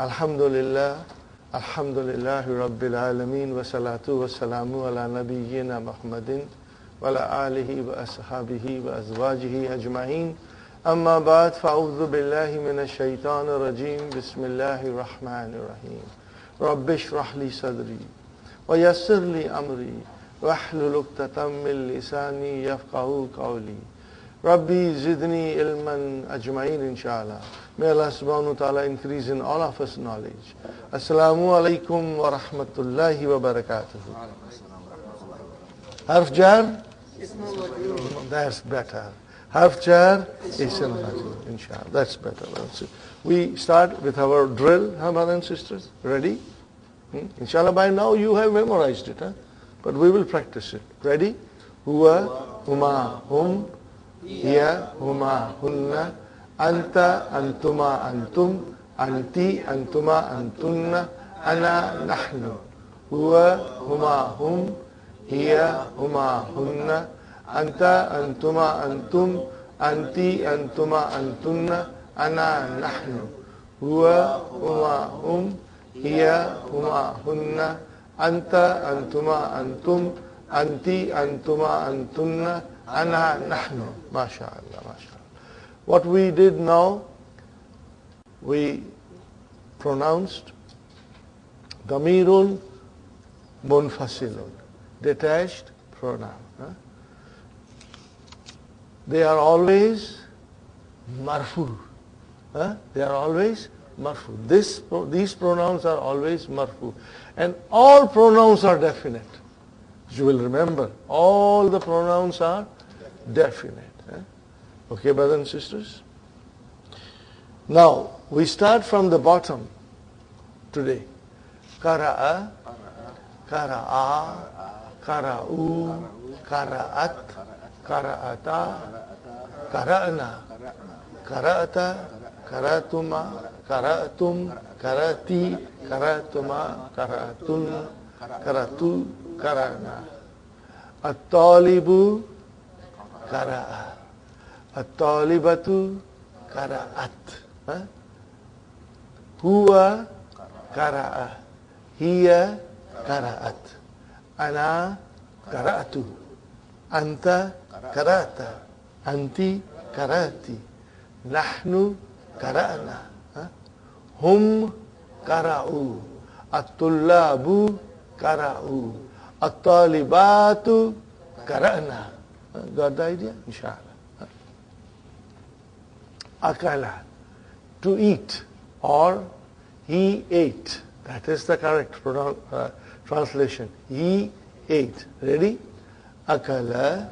الحمد لله الحمد لله رب العالمين والصلاة والسلام على نبينا محمد وعلى آله وأصحابه وأزواجه أجمعين أما بعد فأعوذ بالله من الشيطان الرجيم بسم الله الرحمن الرحيم رب اشرح لي صدري ويسر لي أمري واحلل عقدة من لساني يفقه قولي ربي زدني علما أجمعين إن شاء الله May Allah subhanahu wa ta'ala increase in all of us knowledge. Assalamu alaikum wa rahmatullahi wa barakatuh. Harf jar? That's better. Harf jar? Ism. Inshallah. That's better. We start with our drill, huh, brothers and sisters? Ready? Hmm? Inshallah, by now you have memorized it, huh? but we will practice it. Ready? Huwa, huma, hum, hiya, huma, hunna, أنت أنتما أنتم أنتي أنتما أنتن أنا نحن. هو هما هم هي هما هن. أنت أنتما أنتم أنتي أنتما أنتن أنا نحن. هو هما هم هي هما هن. أنت أنتما أنتم أنتي أنتما أنتن أنا نحن. ما شاء الله ما شاء الله. What we did now, we pronounced Damirun Munfasilun, detached pronoun. Huh? They are always marfu. Huh? They are always marfu. This, these pronouns are always marfu. And all pronouns are definite. You will remember, all the pronouns are definite. Okay, brothers and sisters? Now, we start from the bottom today. Kara'a, kara'a, kara'u, kara'at, kara'ata, kara'na, kara'ata, karatuma, kara'tum, karati, karatuma, karatun, karatu, karana. At-talibu, kara'a. At-talibatu kara'at. Huwa kara'ah. Hiya kara'at. Ana kara'atu. Anta kara'ata. Anti karati. Nahnu kara'na. Hum kara'u. At-tullabu kara'u. At-talibatu kara'na. Gadai idea? insyaAllah. Akala, to eat, or he ate. That is the correct uh, translation. He ate. Ready? Akala,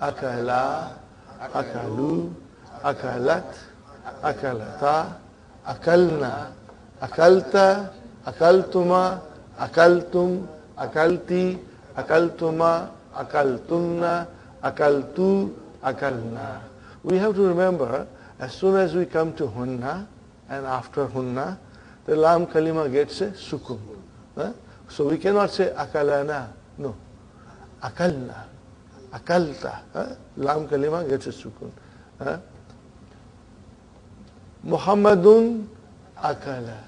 akala, akalu, akalat, akalata, akalna, akalta, akaltuma, akaltum, akalti, akaltuma, akaltunna, akaltu, akalna. We have to remember as soon as we come to hunna and after hunna, the lam kalima gets a sukun. Huh? So we cannot say akalana. No. Akalna. Akalta. Huh? Lam kalima gets a sukun. Huh? Muhammadun akala.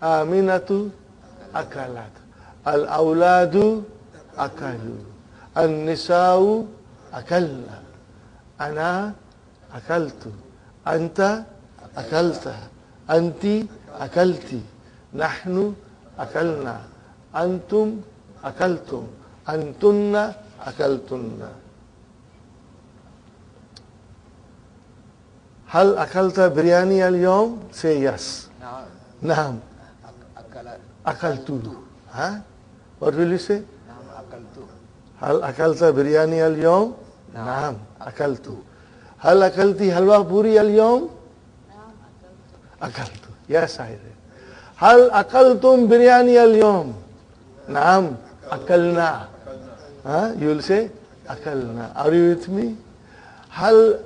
Aminatu akalat. Al-awladu akalu. Al-nisa'u akalna. Ana akaltu. أنت أكلت أنت أكلت نحن أكلنا أنتم أكلتم أنتن أكلتن هل أكلت برياني اليوم؟ say yes. نعم. نعم. أكلت. ها؟ What will you say? نعم أكلت. هل أكلت برياني اليوم؟ نعم أكلت. هل أكلتي حلوى بوري اليوم؟ أكلت يا سعيد هل أكلتم برياني اليوم؟ نعم أكلنا ها you'll say أكلنا are you with me؟ هل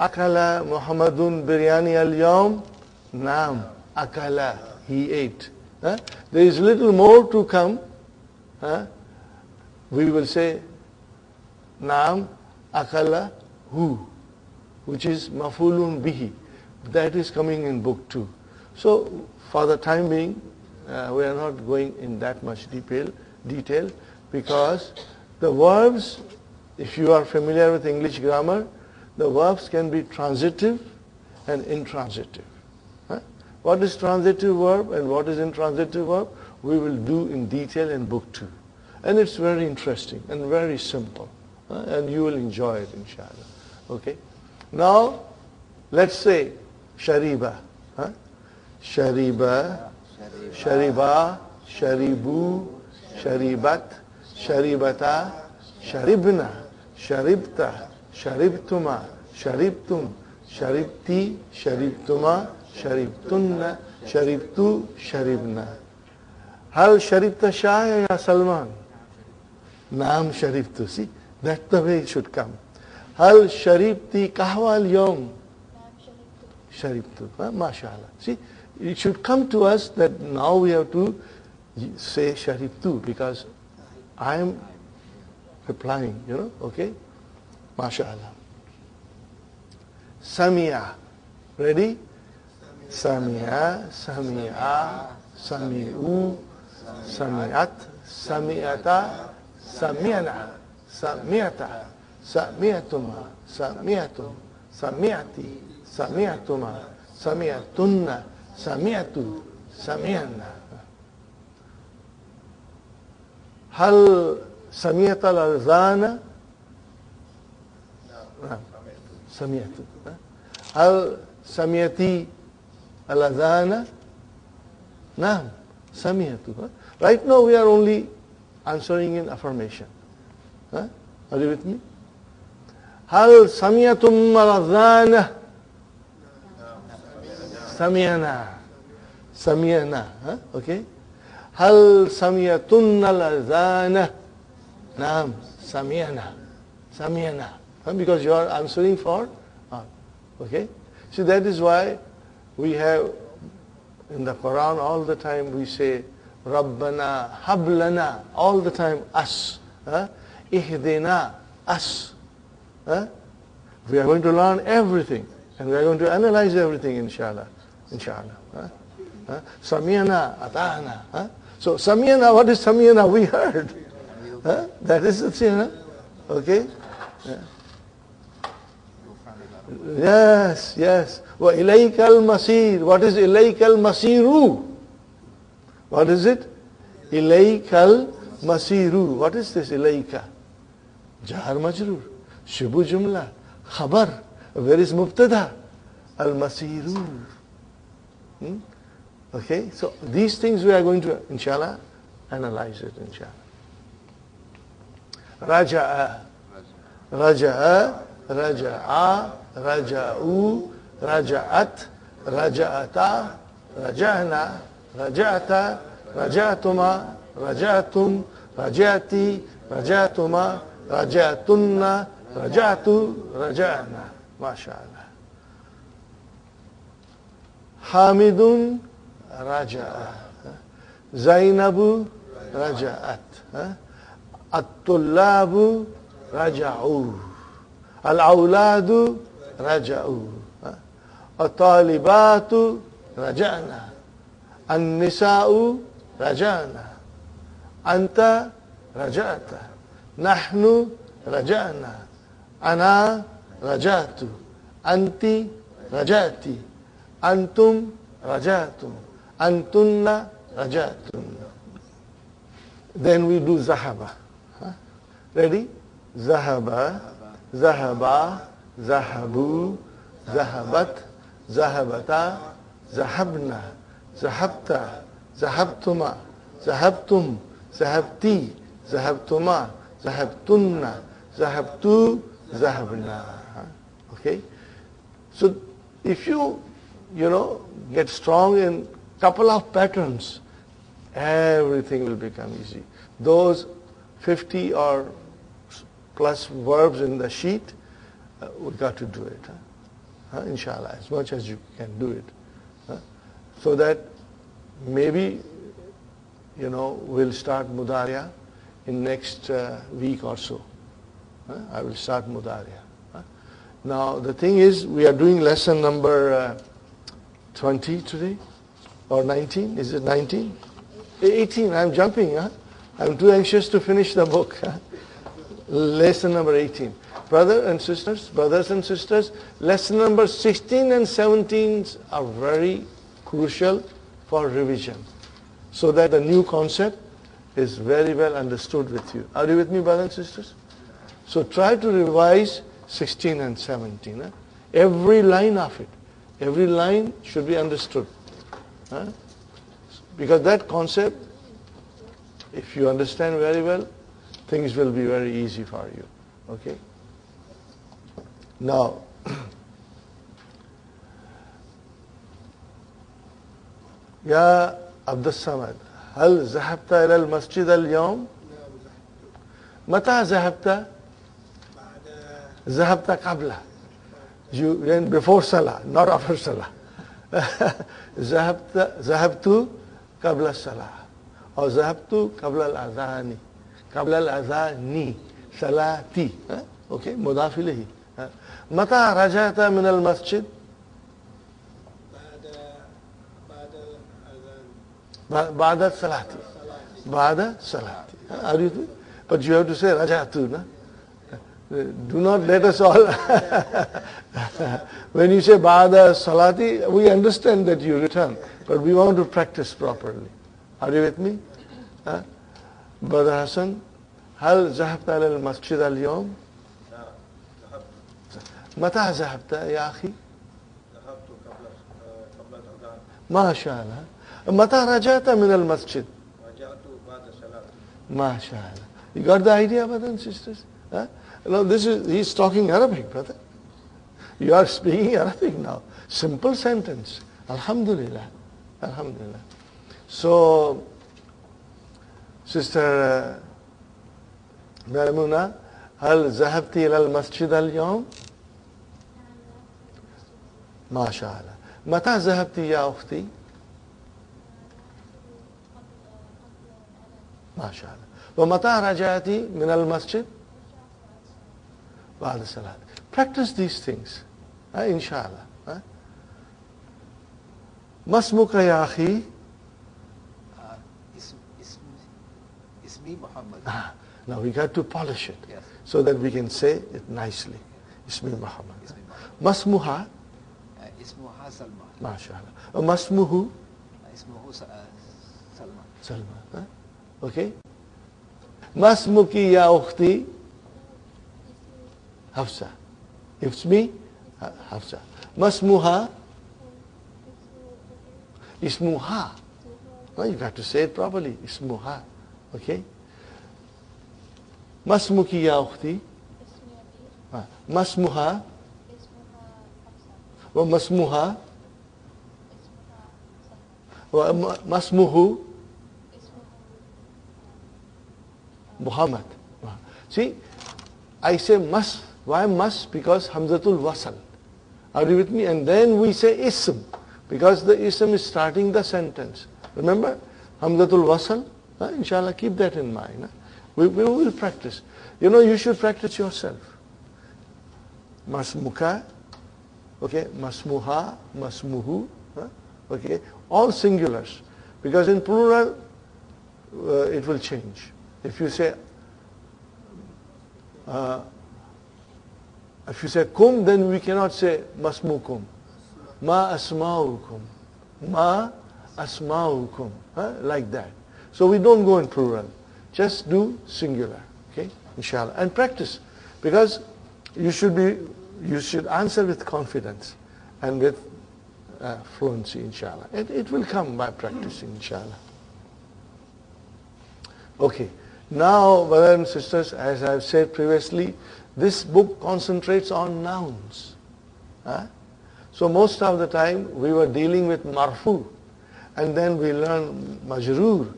أكل محمد برياني اليوم؟ نعم أكل he ate huh? there is little more to come huh? we will say نعم أكل who Which is mafulun bihi. That is coming in book two. So for the time being, uh, we are not going in that much detail, detail because the verbs, if you are familiar with English grammar, the verbs can be transitive and intransitive. Huh? What is transitive verb and what is intransitive verb? We will do in detail in book two. And it's very interesting and very simple. Uh, and you will enjoy it, inshallah. Okay? Now, let's say shariba. Huh? Shariba, shariba, sharibu, sharibat, sharibata, sharibna, sharibta, sharibtuma, sharibtum, sharibti, sharibtuma, sharibtunna, sharibtu, sharibna. Hal sharibta shaya ya Salman? Naam sharibtu. See, that's the way it should come. Hal sharibti kahwa al-yawm? Sharibtu. Huh? MashaAllah. See, it should come to us that now we have to say sharibtu because I am replying, you know, okay? MashaAllah. Samia. Ready? Samia, Samia, Sami'u, Sami'at, Sami'ata, Sami'ana, Sami'ata, Sami'atuma, Sami'atum, Sami'ati, Sami'atuma, Sami'atunna, Sami'atu, Sami'anna. هل سمعت الأذان؟ نعم سمعت هل سمعتي الأذان؟ نعم سمعت Right now we are only answering in affirmation. Huh? Are you with me? هل سمعتم الأذان؟ سمعنا سمعنا huh? Okay? هل سمعتن الأذان؟ نعم سمعنا سمعنا because you are answering for all. Okay? So that is why we have in the Quran all the time we say Rabbana, Hablana, all the time us. Huh? Ihdina, us. Huh? We are going to learn everything. And we are going to analyze everything, inshallah. Inshallah. Huh? Huh? Samiana, Atana. Huh? So Samiana, what is Samiana? We heard. Huh? That is the thing. Okay? Yeah. Yes, yes. al Masir. What is al Masiru? What is it? al Masiru. What is this Ilaika. Jar Majrur. Shibu jumla. Khabar. Where is mubtada? Al-masiru. Hmm? Okay, so these things we are going to, inshallah, analyze it, inshallah. Raja'a. Raja'a. Raja'a. Raja'u. Raja'at. Raja'ata. Raja'na. Raja'ata. Raja'tuma. Raja'tum. Raja'ti. رجعت رجعنا ما شاء الله. حامد رجع. زينب رجعت. الطلاب رجعوا. الأولاد رجعوا. الطالبات رجعنا. النساء رجعنا. أنت رجعت. نحن رجعنا. أنا رجعت. أنت رجعت. أنتم رجعتم أنتن رجعتن Then we do ذهب huh? Ready? ذهب ذهب ذهبوا ذهبت ذهبتا ذهبنا ذهبت ذهبتما ذهبتم ذهبتي ذهبتما ذهبتن ذهبتو zahabna okay? So if you you know get strong in couple of patterns everything will become easy. Those 50 or plus verbs in the sheet uh, we got to do it huh? Inshallah as much as you can do it so that maybe you know we'll start mudariya in next uh, week or so I will start mudariya now the thing is we are doing lesson number uh, 20 today or 19? Is it 19? 18. I'm jumping. Huh? I'm too anxious to finish the book. Lesson number 18. Brother and sisters, brothers and sisters, lesson number 16 and 17 are very crucial for revision so that the new concept is very well understood with you. Are you with me, brothers and sisters? So try to revise 16 and 17. Huh? Every line of it. Every line should be understood. Huh? Because that concept, if you understand very well, things will be very easy for you. Okay? Now, يا عبد الصمد هل ذهبت إلى المسجد اليوم؟ متى ذهبت؟ ذهبت قبله. You went before Salah, not after Salah. ذهبت ذهبت قبل الصلاة. أو ذهبت قبل الأذان. قبل الأذان. صلاتي. أوكي مضاف إليه. متى رجعت من المسجد؟ بعد بعد الصلاة بعد الصلاة Are you But you have to say رجعت. no? Do not let us all when you say Ba'da Salati, we understand that you return, but we want to practice properly. Are you with me? Huh? Brother Hassan, هل ذهبت إلى المسجد اليوم؟ متى ذهبت يا أخي؟ ذهبت قبل قبل الأذان ما شاء الله متى رجعت من المسجد؟ رجعت بعد الصلاة ما شاء الله You got the idea, brothers and sisters? Huh? No, this is, he's talking Arabic, brother. You are speaking Arabic now. Simple sentence. Alhamdulillah. Alhamdulillah. So, Sister Maimuna, هل ذهبت إلى المسجد اليوم؟ ما شاء الله. متى ذهبت يا أختي؟ ما شاء الله. ومتى رجعت من المسجد؟ ba'da salat. Practice these things. Uh, inshallah. Uh. Masmuka ya akhi? Uh, it's Muhammad. Ah, now we got to polish it yes. so that we can say it nicely. Ismi Muhammad. Masmuha? Uh, Ismuha Salma. MashaAllah. Uh, masmuhu? Uh, Ismuhu Salma. Salma. Okay? Masmuki ya ukhti? أختي؟ حفصة. اسمي حفصة. ما اسمها؟ اسمها. Well, you got to say it properly. اسمها. Okay. ما اسمك يا أختي؟ اسمي أبي آه. ما اسمها؟ اسمها حفصة وما اسمها؟ اسمها سلمى وما ما اسمه؟ اسمه Muhammad. See, I say must. why must? Because Hamzatul Wasal. Are you with me? And then we say ism. Because the ism is starting the sentence. Remember? Hamzatul Wasal? Huh? Inshallah, keep that in mind. We, we will practice. You know, you should practice yourself. Masmuka, okay, masmuha, masmuhu, huh? okay, all singulars. Because in plural, uh, it will change. If you say, uh, if you say kum, then we cannot say masmukum. Ma asma'ukum. Ma asma'ukum. Huh? Like that. So we don't go in plural. Just do singular. Okay? Inshallah. And practice. Because you should be, you should answer with confidence and with uh, fluency, inshallah. It, it will come by practicing, inshallah. Okay. Now, brothers and sisters, as I've said previously, this book concentrates on nouns. Huh? So most of the time we were dealing with marfu and then we learned majroor,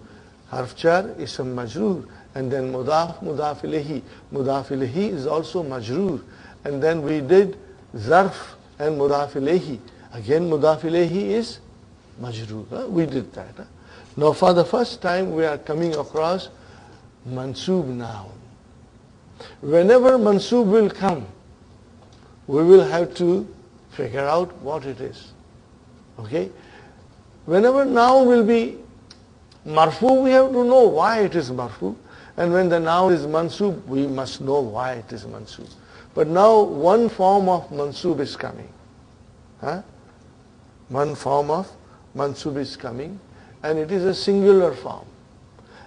harf jar, ism majroor and then mudaf, mudaf ilayhi. Mudaf ilayhi is also majroor and then we did zarf and mudaf ilayhi. Again mudaf ilayhi is majroor. huh? We did that. huh? Now for the first time we are coming across mansub noun. Whenever mansub will come, we will have to figure out what it is. Okay? whenever now will be marfu, we have to know why it is marfu. And when the noun is mansub, we must know why it is mansub. But now one form of mansub is coming. Huh? One form of mansub is coming and it is a singular form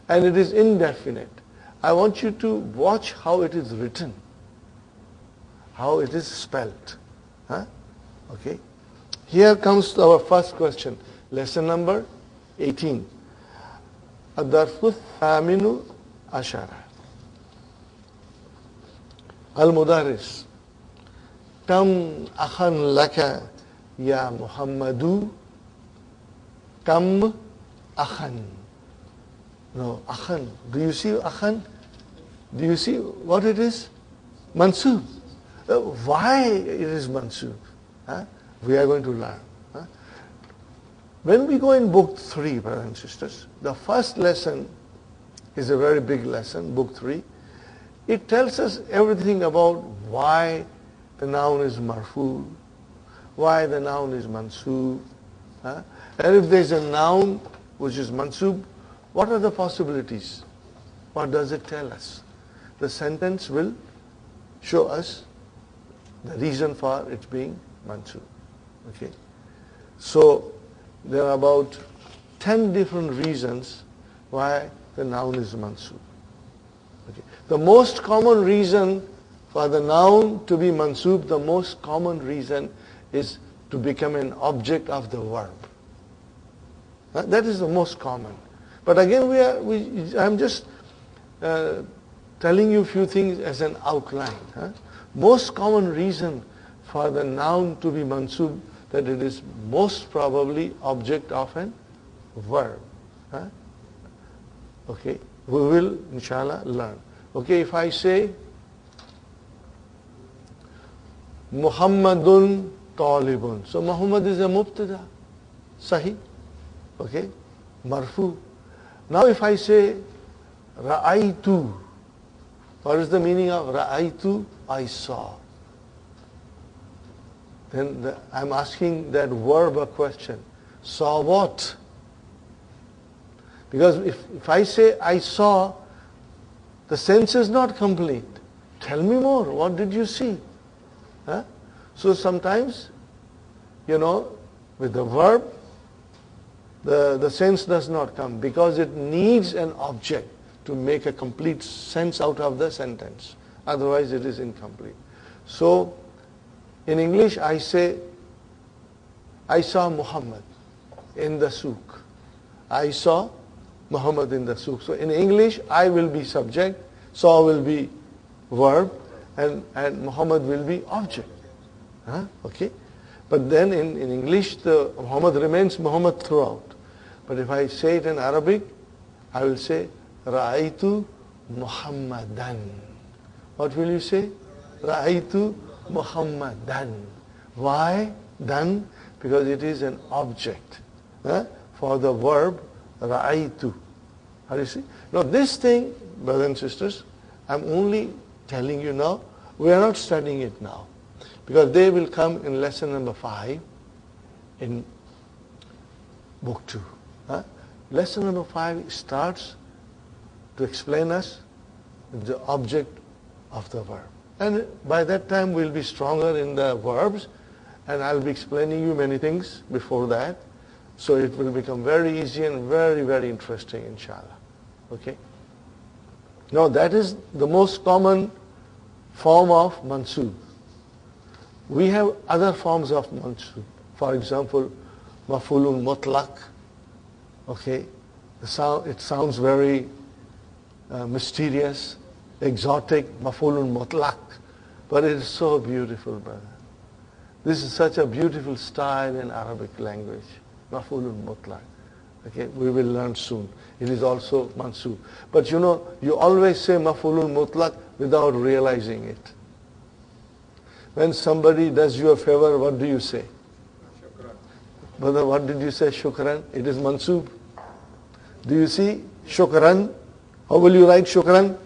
and it is indefinite. I want you to watch how it is written, how it is spelled. Huh? Okay. Here comes our first question. Lesson number 18. الدرس الثامن عشر المدرس كم أخا لك يا محمد كم أخا no, akhan. Do you see akhan? Do you see what it is? Mansub. Uh, why it is mansub? Huh? We are going to learn. Huh? When we go in book three, brothers and sisters, the first lesson is a very big lesson, book three. It tells us everything about why the noun is marfu, why the noun is mansub. Huh? And if there is a noun which is mansub, what are the possibilities? What does it tell us? The sentence will show us the reason for it being mansub. Okay? So there are about 10 different reasons why the noun is mansub. Okay. The most common reason for the noun to be mansub, the most common reason is to become an object of the verb. That is the most common. But again, we are, we, I'm just uh, telling you a few things as an outline. Huh? Most common reason for the noun to be mansub that it is most probably object of an verb. Huh? Okay, we will inshallah learn. Okay, if I say Muhammadun talibun. So Muhammad is a mubtada. Sahih. Okay, marfu. Now if I say Ra'aytu, what is the meaning of Ra'aytu? I saw then the, I'm asking that verb a question. Saw what? Because if, if I say I saw, the sense is not complete. Tell me more. What did you see? Huh? So sometimes, you know, with the verb, the, the sense does not come because it needs an object to make a complete sense out of the sentence. Otherwise it is incomplete. So in English, I say, I saw Muhammad in the souk. I saw Muhammad in the souk. So in English, I will be subject, saw will be verb, and, and Muhammad will be object. Huh? Okay? But then in, in English, the Muhammad remains Muhammad throughout. But if I say it in Arabic, I will say, Ra'aytu Muhammadan. What will you say? Ra'aytu Muhammadan. Why dan? Because it is an object for the verb ra'aytu. How do you see? Now this thing, brothers and sisters, I'm only telling you now, we are not studying it now. Because they will come in lesson number five in book two. Huh? Lesson number five starts to explain us the object of the verb. And by that time we'll be stronger in the verbs and I'll be explaining you many things before that. So it will become very easy and very, very interesting, inshallah. Okay? Now that is the most common form of mansub. We have other forms of mansub. For example, mafulun mutlaq. Okay? Sound, it sounds very uh, mysterious, exotic, mafulun mutlaq. But it is so beautiful, brother. This is such a beautiful style in Arabic language. mafulun mutlaq. Okay, we will learn soon. It is also mansub. But you know, you always say mafulun mutlaq without realizing it. When somebody does you a favor, what do you say? Shukran. Brother, what did you say? Shukran. It is mansub. Do you see? Shukran. How will you write shukran?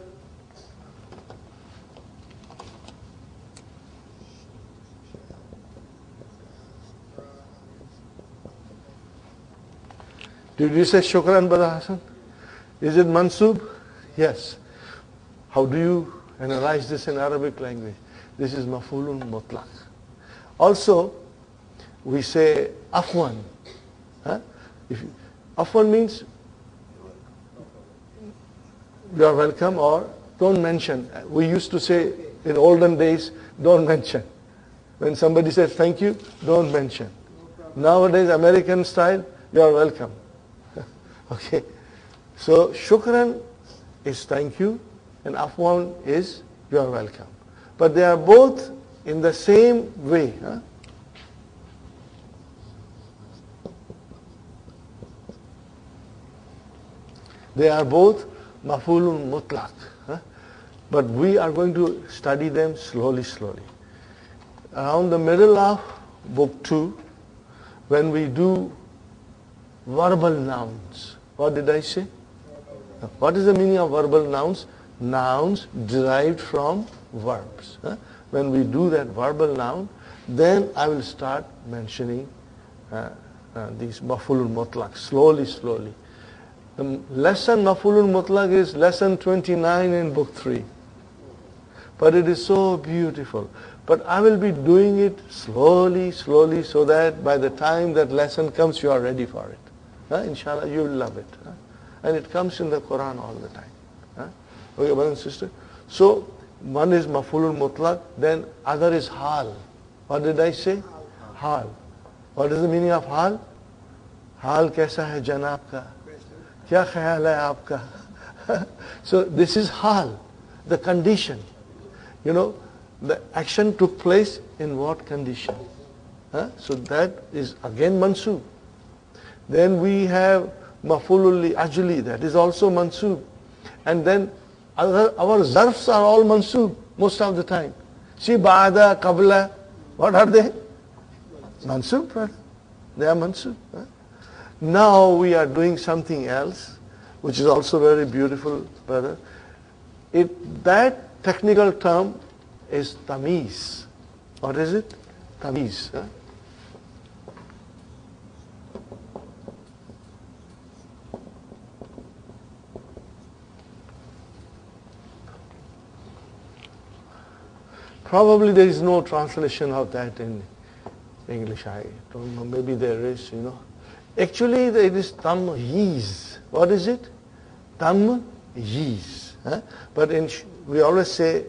Did you say shukran, Brother Hassan? Is it mansub? Yes. How do you analyze this in Arabic language? This is mafulun mutlaq. Also, we say afwan. Huh? If you, afwan means you are welcome or don't mention. We used to say in olden days, don't mention. When somebody says thank you, don't mention. Nowadays, American style, you are welcome. okay. So shukran is thank you and afwan is you are welcome. But they are both in the same way. Huh? They are both mafulun mutlaq. But we are going to study them slowly, slowly. Around the middle of book 2, when we do verbal nouns, what did I say? What is the meaning of verbal nouns? Nouns derived from verbs. When we do that verbal noun, then I will start mentioning uh, uh, these mafulul mutlaq slowly, slowly. The lesson Mafulun Mutlaq is lesson 29 in book 3. But it is so beautiful. But I will be doing it slowly, slowly, so that by the time that lesson comes, you are ready for it. Huh? Inshallah, you will love it. Huh? And it comes in the Quran all the time. Huh? Okay, brother and sister. So, one is Mafulun Mutlaq, then other is Hal. What did I say? Hal. What is the meaning of Hal? Hal kaisa hai janab ka? क्या ख्याल है आपका so this is hal the condition you know the action took place in what condition huh? so that is again mansub then we have mafulul ajli that is also mansub and then our, our zarfs are all mansub most of the time see ba'da qabla what are they mansub brother. they are mansub huh? Now we are doing something else which is also very beautiful brother it that technical term is tamiz what is it tamiz huh? Probably there is no translation of that in English. I don't know. Maybe there is, you know. Actually, it is tamyiz. What is it? Tamyiz. Huh? But in, we always say,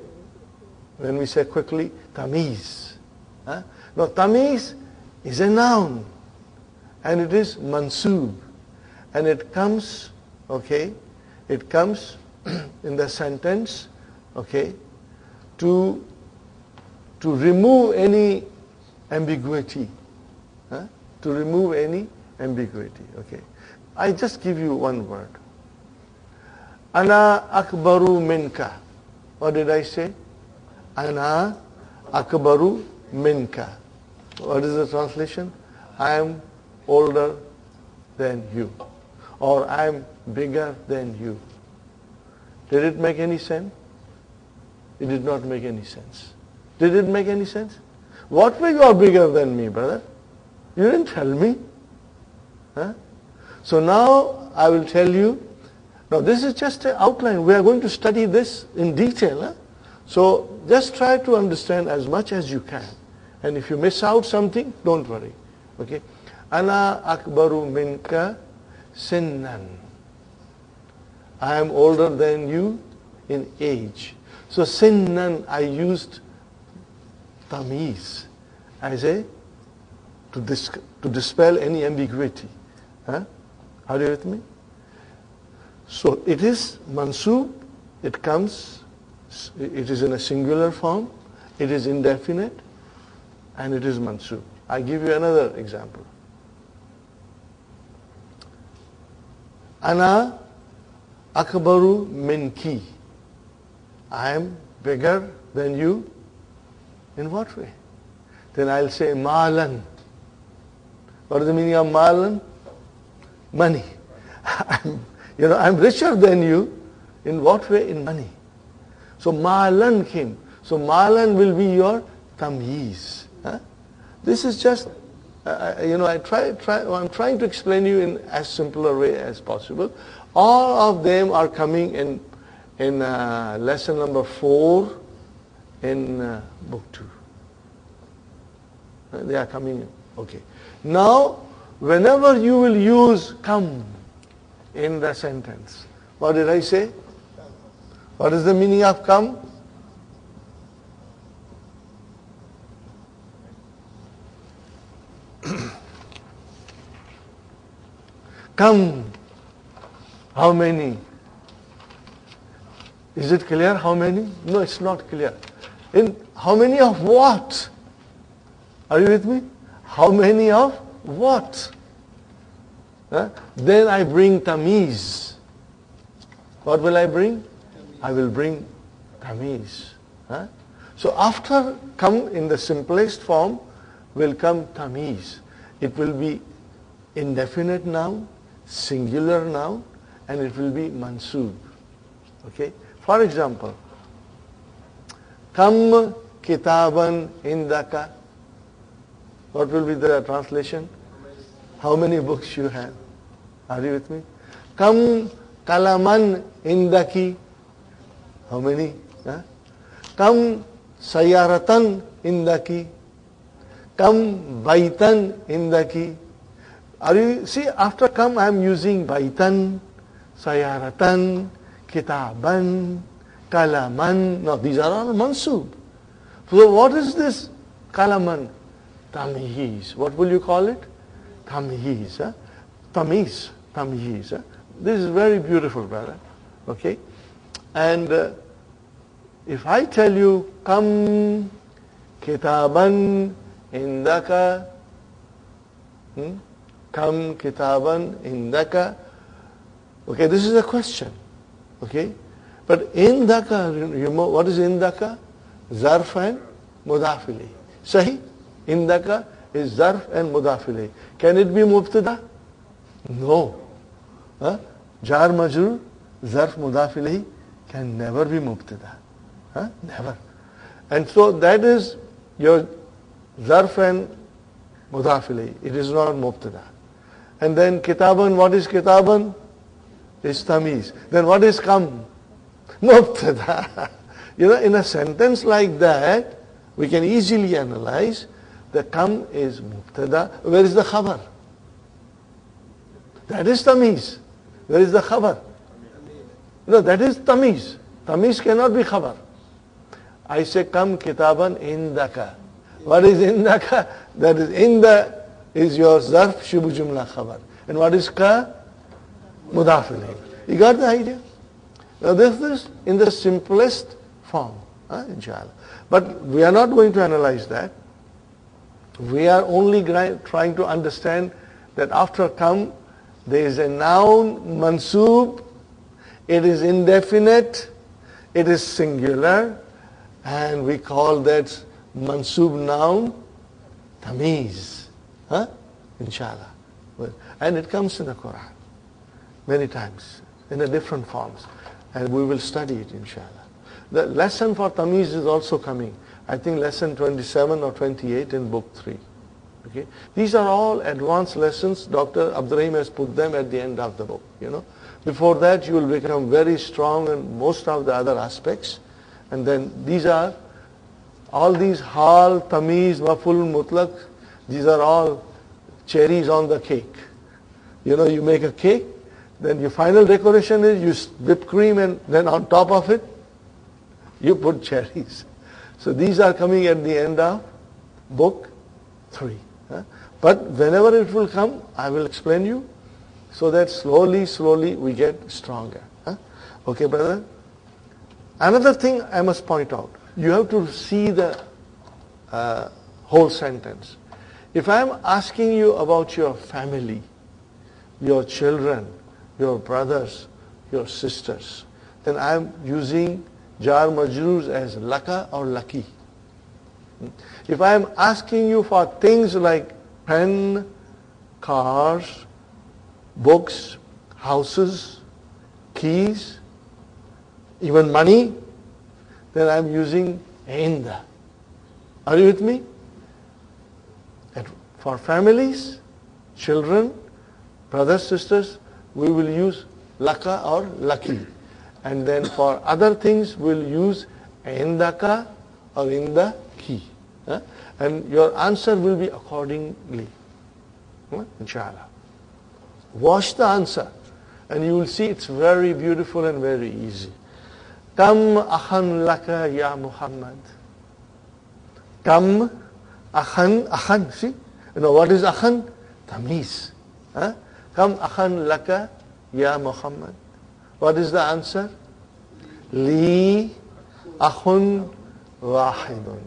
when we say quickly, tamiz. Huh? Now, tamiz is a noun. And it is mansub. And it comes, okay, it comes in the sentence, okay, to to remove any ambiguity. Huh? To remove any ambiguity. Okay. I just give you one word. Ana akbaru minka. What did I say? Ana akbaru minka. What is the translation? I am older than you. Or I am bigger than you. Did it make any sense? It did not make any sense. Did it make any sense? What way you are bigger than me, brother? You didn't tell me. So now I will tell you. Now this is just an outline. We are going to study this in detail. Huh? So just try to understand as much as you can. And if you miss out something, don't worry. Okay? Ana akbaru minka sinnan. I am older than you in age. So sinnan I used tamiz as a to, dis, to dispel any ambiguity. Huh? Are you with me? So it is mansub, it comes, it is in a singular form, it is indefinite, and it is mansub. I give you another example. Ana akbaru minki. I am bigger than you in what way? Then I'll say malan. What is the meaning of malan? Money. I'm, you know, I'm richer than you. In what way? In money. So malan came. So malan will be your tamyiz. Huh? This is just uh, you know, I try, try, I'm trying to explain you in as simpler way as possible. All of them are coming in, in uh, lesson number four in uh, book two. Uh, They are coming in. Okay. Now, whenever you will use kam in the sentence, what did I say? What is the meaning of kam? Come. How many? Is it clear how many? No, it's not clear. In how many of what? Are you with me? How many of what? Huh? Then I bring tamiz. What will I bring? I will bring tamiz. Huh? So after kam in the simplest form will come tamiz. It will be indefinite noun, singular noun, and it will be mansub. Okay? For example, Kam kitaban indaka. What will be the translation? How many books you have? Are you with me? Kam kalaman indaki. How many? Kam sayaratan indaki. Kam baitan indaki. Are you see after come I am using baitan, sayaratan, kitaban, kalaman. Now these are all mansub. So what is this kalaman? Tamhiz. What will you call it? Tamhiz. Huh? Tamiz. This is very beautiful, brother. Okay? And uh, if I tell you, kam kitaban indaka, hmm? kam kitaban indaka, okay, this is a question. Okay? But indaka, you know, what is indaka? Zarf and mudafili. Sahi? Indaka is zarf and mudafili. Can it be mubtada? No. Huh? Jar majrur, zarf mudafili can never be mubtada. Huh? Never. And so that is your zarf and mudafili. It is not mubtada. And then kitaban, what is kitaban? Is tamiz. Then what is kam? Mubtada. You know, in a sentence like that, we can easily analyze the kam is mubtada. Where is the khabar? That is tamiz. Where is the khabar? No, that is tamiz. Tamiz cannot be khabar. I say kam kitaban indaka. What is indaka? That is inda is your zarf shubu jumla khabar. And what is ka? Mudaf. You got the idea? Now this is in the simplest form, inshallah. But we are not going to analyze that. We are only trying to understand that after kam, there is a noun, mansub, it is indefinite, it is singular, and we call that mansub noun tamiz. Huh? Inshallah. And it comes in the Quran many times in a different forms. And we will study it, inshallah. The lesson for tamiz is also coming. I think lesson 27 or 28 in book 3. Okay? These are all advanced lessons. Dr. Abdurrahim has put them at the end of the book. You know, Before that you will become very strong in most of the other aspects. And then these are, all these hal, tamiz, maful, mutlaq, these are all cherries on the cake. You know, you make a cake, then your final decoration is you whip cream and then on top of it, you put cherries. So these are coming at the end of book three. But whenever it will come, I will explain you so that slowly, slowly we get stronger. Okay, brother? Another thing I must point out, you have to see the uh, whole sentence. If I am asking you about your family, your children, your brothers, your sisters, then I am using jar majroors as laka or laki. If I am asking you for things like pen, cars, books, houses, keys, even money, then I am using inda. Are you with me? At For families, children, brothers, sisters, we will use laka or laki. And then for other things, we'll use indaka or in the key. And your answer will be accordingly. Huh? Inshallah. Watch the answer and you will see it's very beautiful and very easy. Kam akhan laka ya Muhammad. Kam akhan, akhan, see? You know what is akhan? Tamiz. Kam akhan laka ya Muhammad. What is the answer? Li akhun wahidun.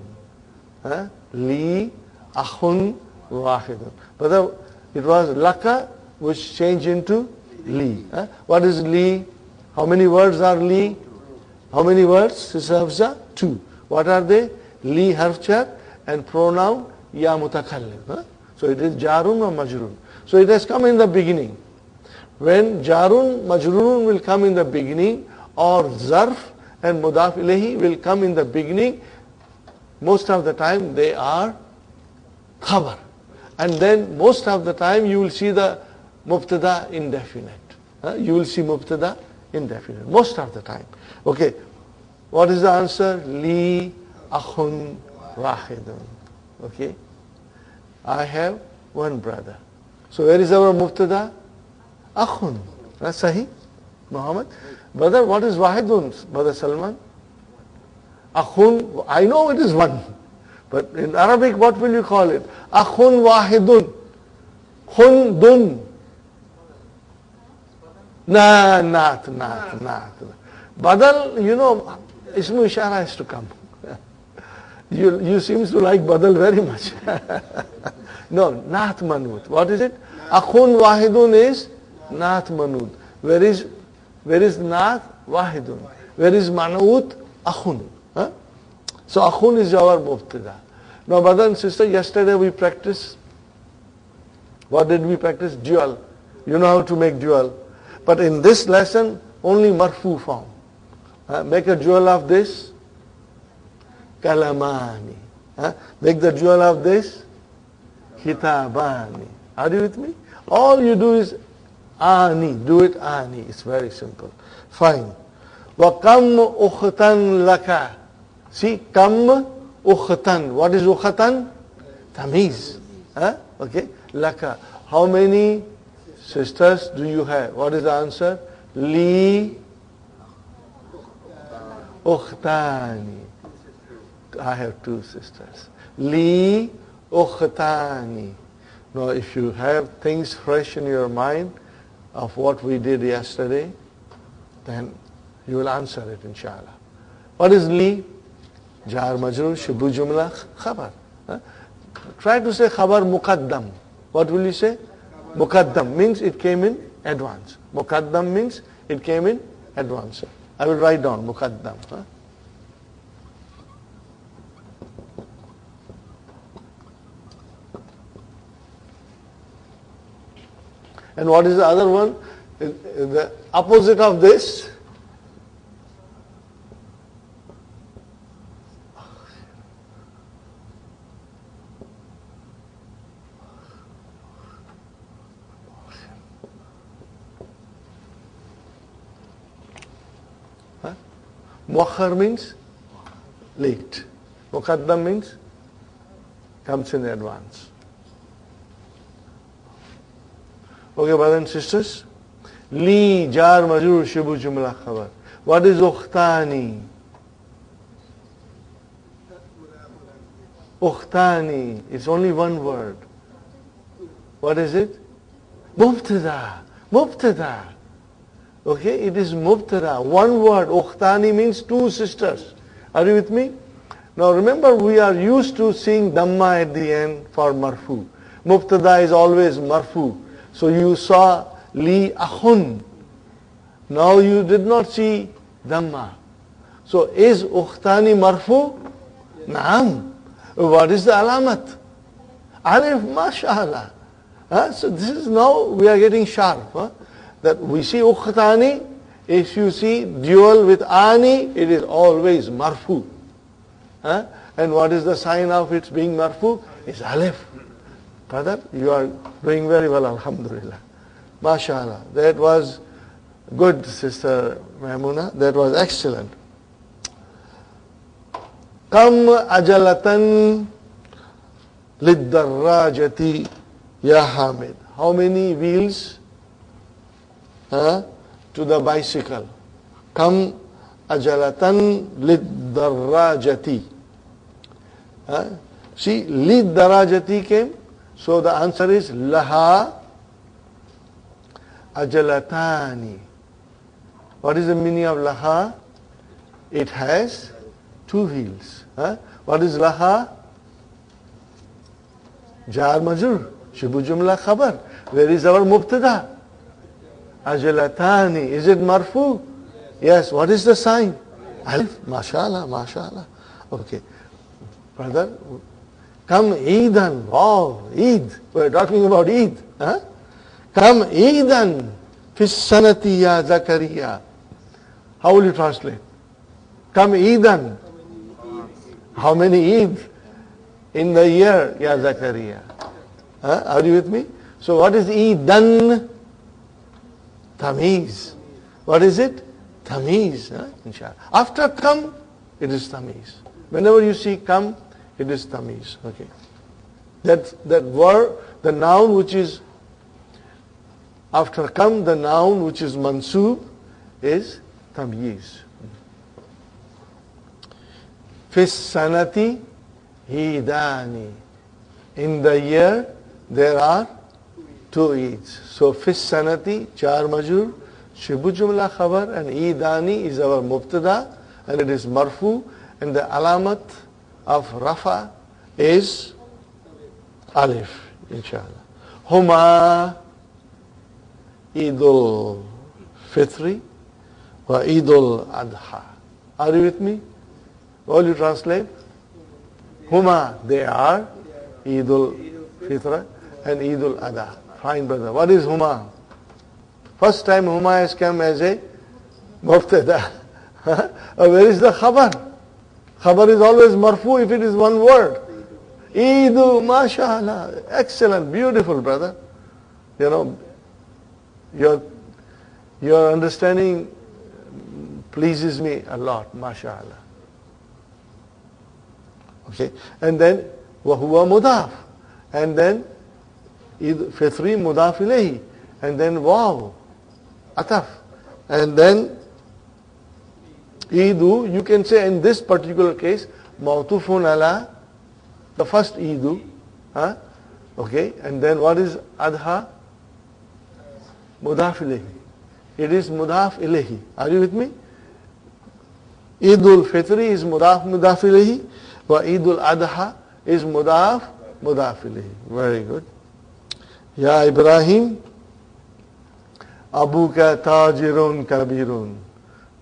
Li akhun wahidun. But it was laka which changed into li. Huh? What is li? How many words are li? How many words? Sister Two. What are they? Li harf jar and pronoun ya mutakallim. Huh? So it is jarun or majrurun. So it has come in the beginning. When jarun, majrurun will come in the beginning or zarf and mudaf ilayhi will come in the beginning, most of the time they are khabar. And then most of the time you will see the mubtada indefinite. You will see mubtada indefinite most of the time. Okay, what is the answer? Li akhun wahidun. Okay, I have one brother. So where is our mubtada? Akhun. That's Sahih, Muhammad. Brother, what is wahidun, Brother Salman? Akhun, I know it is one. But in Arabic, what will you call it? Akhun wahidun. Khundun. Nah, not, not, not. Badal, you know, Ismu Ishara has to come. you, you seems to like Badal very much. no, Naat Manut. What is it? Akhun Wahidun is Naat Manut. Where is, where is Naat? Wahidun. Where is Manut? Akhun. Huh? So Akhun is our Mubtada. Now brother and sister, yesterday we practiced, what did we practice? Dual. You know how to make dual. But in this lesson, only marfu form. Make a jewel of this. Kalamani. Make the jewel of this. Kitabani. Are you with me? All you do is ani. Do it ani. It's very simple. Fine. وَكَمْ أُخْتًا لَكَ See, kam ukhtan. What is ukhtan? Tamiz. Huh? Okay. Laka. How many sisters do you have? What is the answer? Li ukhtani. I have two sisters. Li ukhtani. Now if you have things fresh in your mind of what we did yesterday, then you will answer it inshallah. What is li? Jar majrur, shibu jumla, khabar. Try to say khabar muqaddam. What will you say? Muqaddam means it came in advance. Muqaddam means it came in advance. I will write down Muqaddam. Huh? And what is the other one? The opposite of this. Huh? Muakhar means late. Muqaddam means comes in advance. Okay, brothers and sisters. Li jar majrur shibu jumla khabar. What is ukhtani? Ukhtani. It's only one word. What is it? Mubtada. Mubtada. Okay, it is mubtada. One word. Ukhtani means two sisters. Are you with me? Now remember we are used to seeing dhamma at the end for marfu. Mubtada is always marfu. So you saw li akhun. Now you did not see dhamma. So is ukhtani marfu? Naam. What is the alamat? Alif, mashallah. Huh? So this is now we are getting sharp. Huh? That we see ukhtani, if you see dual with ani, it is always marfu. Huh? And what is the sign of its being marfu? Is alif. Brother, you are doing very well, Alhamdulillah. MashaAllah. That was good, Sister Maimuna. That was excellent. Kam ajalatan liddarrajati ya Hamid. How many wheels huh, to the bicycle? Kam ajalatan liddarrajati. Huh? See, liddarrajati came. So the answer is laha ajalatani. What is the meaning of laha? It has two wheels. Huh? What is laha? Jar majrur. Shibu jumla khabar. Where is our mubtada? Ajalatani. Is it marfu? Yes. What is the sign? Alif. MashaAllah, MashaAllah. Okay. Brother, kam Eidan. Wow, Eid. We're talking about Eid. Huh? Kam Eidan. Fis sanati ya Zakaria. How will you translate? Kam Eidan. How many Eid in the year, Ya Zakaria? Huh? Are you with me? So what is Eidan? Tamiz. What is it? Tamiz. Huh? After kam, it is Tamiz. Whenever you see kam, it is Tamiz. Okay. That, that word, the noun which is after kam, the noun which is mansub is tamyiz. Fis sanati idani. In the year, there are two Eids. So fis sanati, jar majrur, shibu jumla khabar, and idani is our mubtada, and it is marfu, and the alamat of rafa is alif, inshallah. Huma Idul Fitri wa Idul Adha. Are you with me? All you translate? Huma, they are Idul Fitra and Idul Adha. Fine, brother. What is Huma? First time Huma has come as a Mubtada. Uh, where is the Khabar? Khabar is always marfu if it is one word. Eidu, mashallah. Excellent, beautiful, brother. You know, your, your understanding pleases me a lot, mashallah. Okay, and then وهو مضاف and then fitri مضاف إليه and then wow ataf and then idu you can say in this particular case mautufun ala the first idu huh? okay and then what is adha? Mudaf it is mudaf are you with me? Idul Fitri is mudaf mudaf ilayhi wa Idul Adha is mudaf mudaf very good. Ya Ibrahim Abuka tajirun kabirun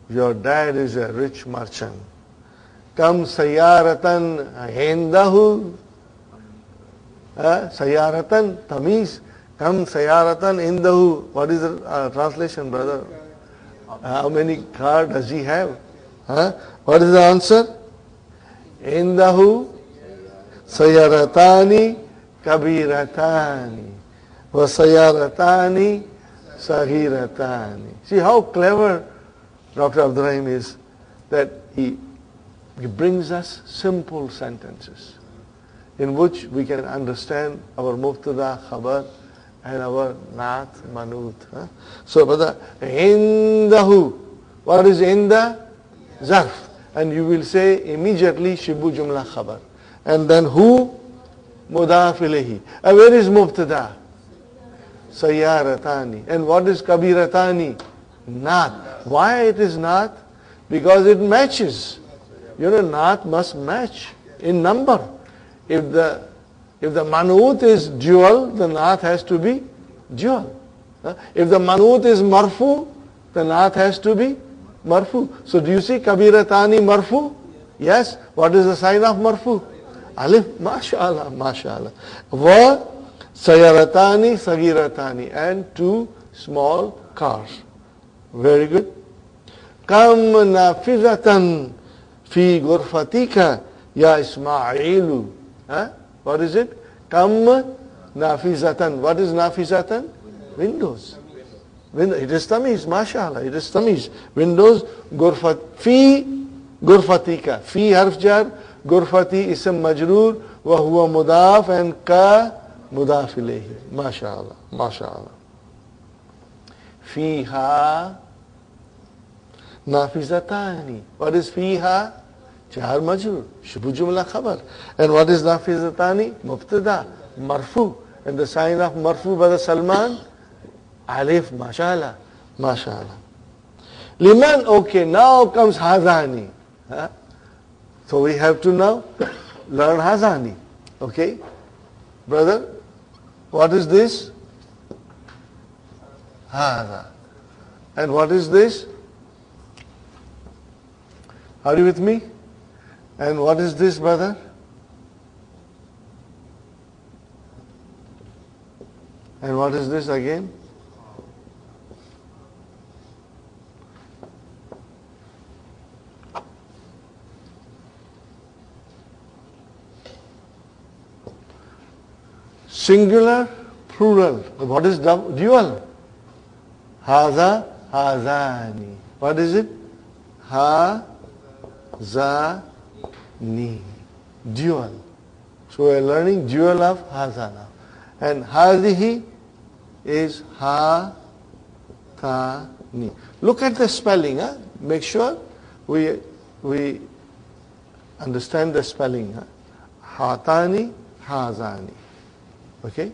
your dad is a rich merchant. Kam sayaratan indahu uh, sayaratan tamiz kam sayaratan indahu what is the uh, translation brother? How many car does he have? Huh? what is the answer? Indahu sayaratani kabiratani wa sayaratani sagiratani see how clever Dr. Abdurrahim is that he, he brings us simple sentences in which we can understand our mubtada, khabar, and our naat, manut. Huh? So, brother, indahu. What is inda? Zarf. And you will say immediately shibu jumla khabar. And then who? Mudaf ilayhi. And where is mubtada? Sayyaratani. And what is kabiratani? Naat. Why it is naat? Because it matches. You know, naat must match in number. If the if the manut is dual, the naat has to be dual. If the manut is marfu, the naat has to be marfu. So do you see kabiratani marfu? Yes. What is the sign of marfu? Alif. MashaAllah. MashaAllah. Va sayaratani sagiratani. And two small cars. Very good. Kam nafizatan fi gurfatika ya Ismailu. Huh? What is it? Kam Nafizatan. What is nafizatan? Windows. Window. It is tamiz, mashallah. It is tamiz. Windows, gurfat. Fi, gurfatika. Fi harf jar, gurfati ism majroor, wa huwa mudaf and ka mudaf ilayhi. Mashallah. Mashallah. Fiha nafizatani. What is fiha? Jar majroor. Shubu jumla khabar. And what is nafizatani? Mubtada. Marfu. And the sign of marfu by the Salman? Alif, mashallah. Mashallah. Liman, okay, now comes hazani. Huh? So we have to now learn hazani. Okay? Brother, what is this? Haza. And what is this? Are you with me? And what is this, brother? And what is this again? Singular, plural. What is dual? Haza, hazani. What is it? Ha, za, ni. Dual. So we are learning dual of hazana. And hadihi is ha, ta, ni. Look at the spelling. Huh? Make sure we, we understand the spelling. Huh? Hatani, hazani. Okay?